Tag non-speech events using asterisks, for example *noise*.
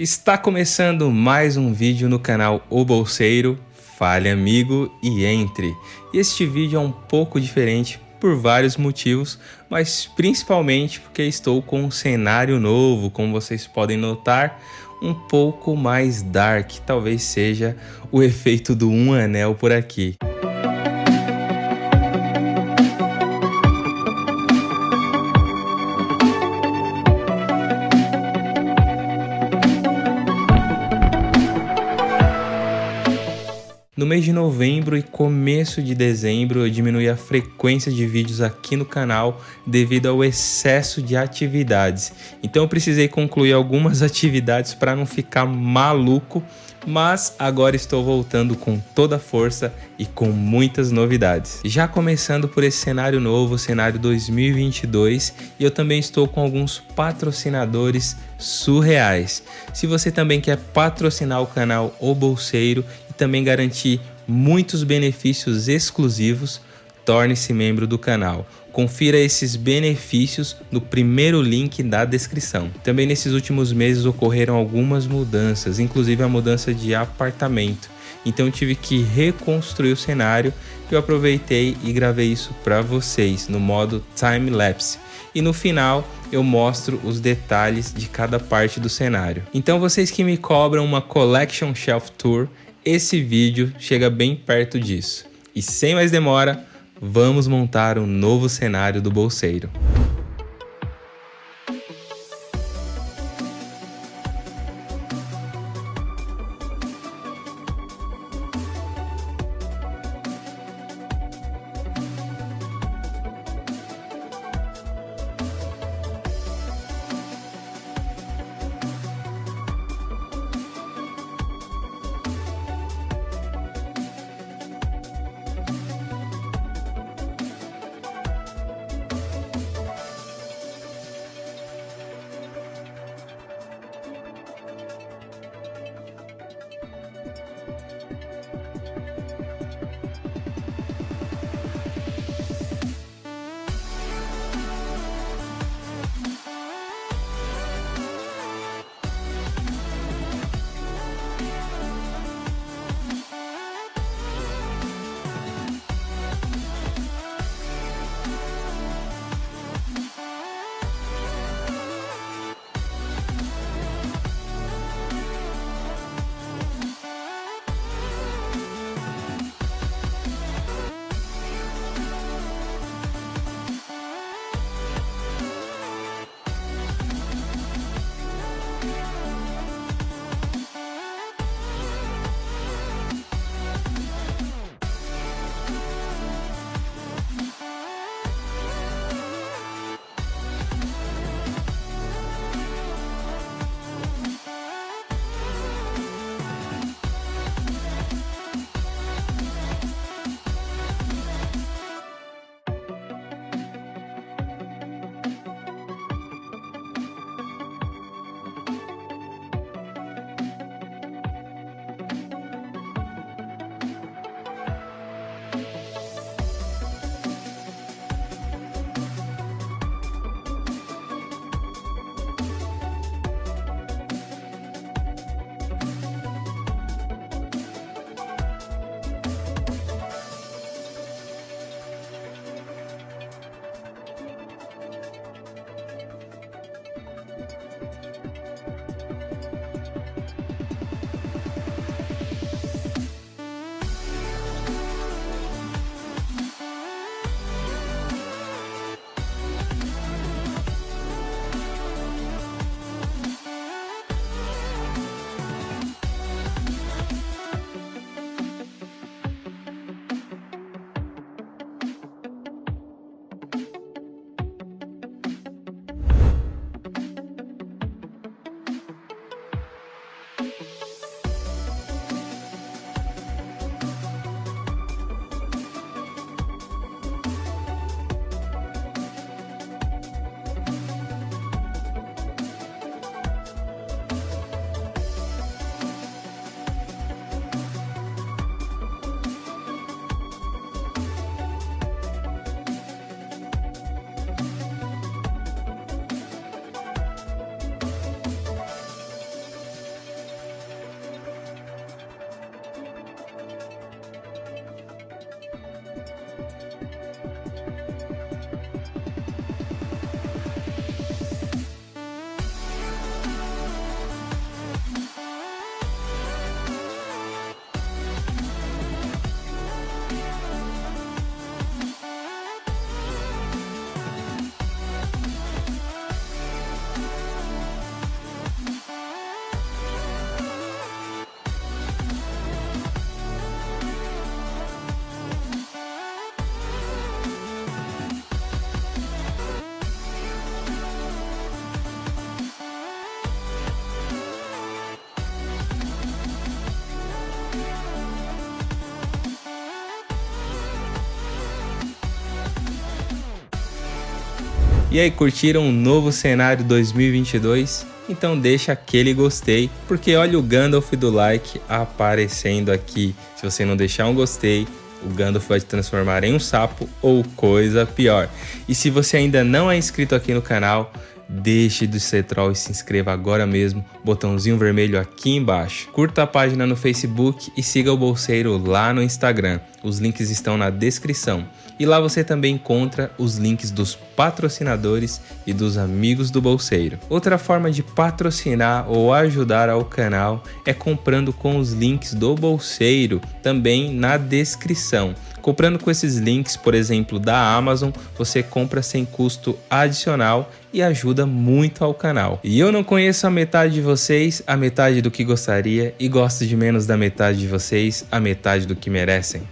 Está começando mais um vídeo no canal O Bolseiro. Fale amigo e entre. Este vídeo é um pouco diferente por vários motivos, mas principalmente porque estou com um cenário novo, como vocês podem notar, um pouco mais dark, talvez seja o efeito do um anel por aqui. No mês de novembro e começo de dezembro eu diminui a frequência de vídeos aqui no canal devido ao excesso de atividades. Então eu precisei concluir algumas *laughs* atividades para não ficar maluco, mas agora estou voltando com toda a força e com muitas novidades. Já começando por esse cenário novo, cenário 2022, e eu também estou com alguns patrocinadores surreais. Se você também quer patrocinar o canal O Bolseiro também garantir muitos benefícios exclusivos, torne-se membro do canal. Confira esses benefícios no primeiro link da descrição. Também nesses últimos meses ocorreram algumas mudanças, inclusive a mudança de apartamento. Então tive que reconstruir o cenário eu aproveitei e gravei isso para vocês no modo time lapse. E no final eu mostro os detalhes de cada parte do cenário. Então vocês que me cobram uma collection shelf tour, esse vídeo chega bem perto disso. E sem mais demora, vamos montar um novo cenário do bolseiro. E aí, curtiram o novo cenário 2022? Então deixa aquele gostei, porque olha o Gandalf do like aparecendo aqui. Se você não deixar um gostei, o Gandalf vai te transformar em um sapo ou coisa pior. E se você ainda não é inscrito aqui no canal, Deixe de ser troll e se inscreva agora mesmo, botãozinho vermelho aqui embaixo. Curta a página no Facebook e siga o Bolseiro lá no Instagram. Os links estão na descrição. E lá você também encontra os links dos patrocinadores e dos amigos do Bolseiro. Outra forma de patrocinar ou ajudar ao canal é comprando com os links do Bolseiro, também na descrição. Comprando com esses links, por exemplo, da Amazon, você compra sem custo adicional e ajuda muito ao canal. E eu não conheço a metade de vocês, a metade do que gostaria, e gosto de menos da metade de vocês, a metade do que merecem.